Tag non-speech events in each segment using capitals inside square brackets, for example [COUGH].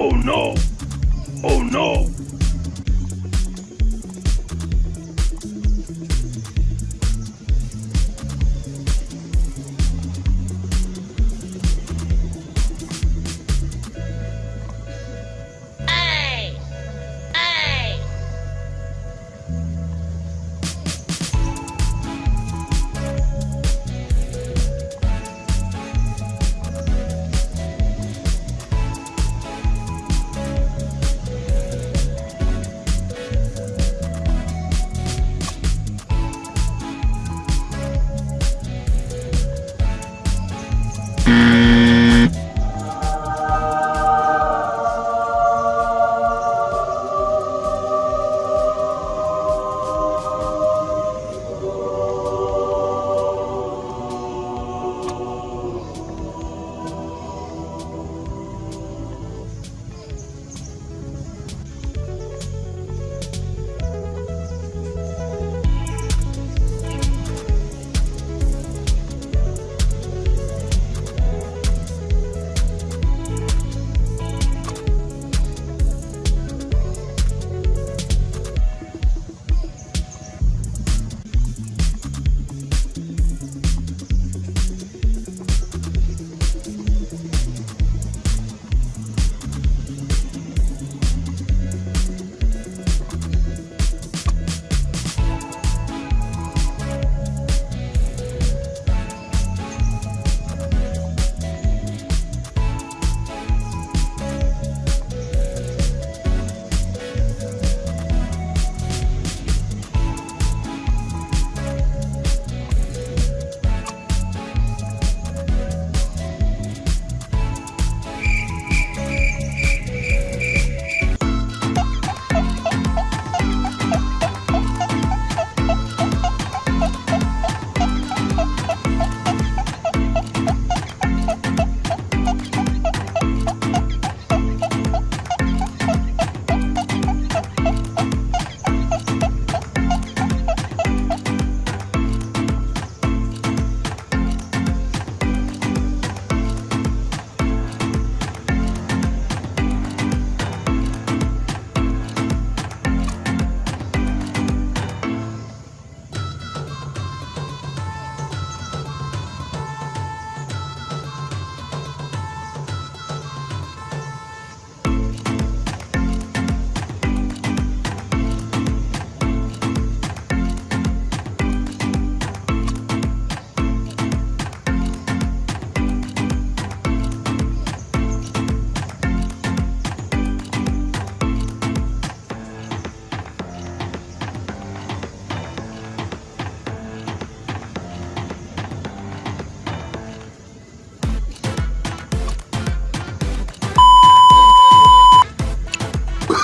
Oh no! Oh no!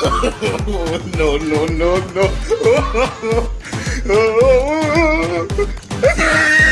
No, no, no, no. [LAUGHS]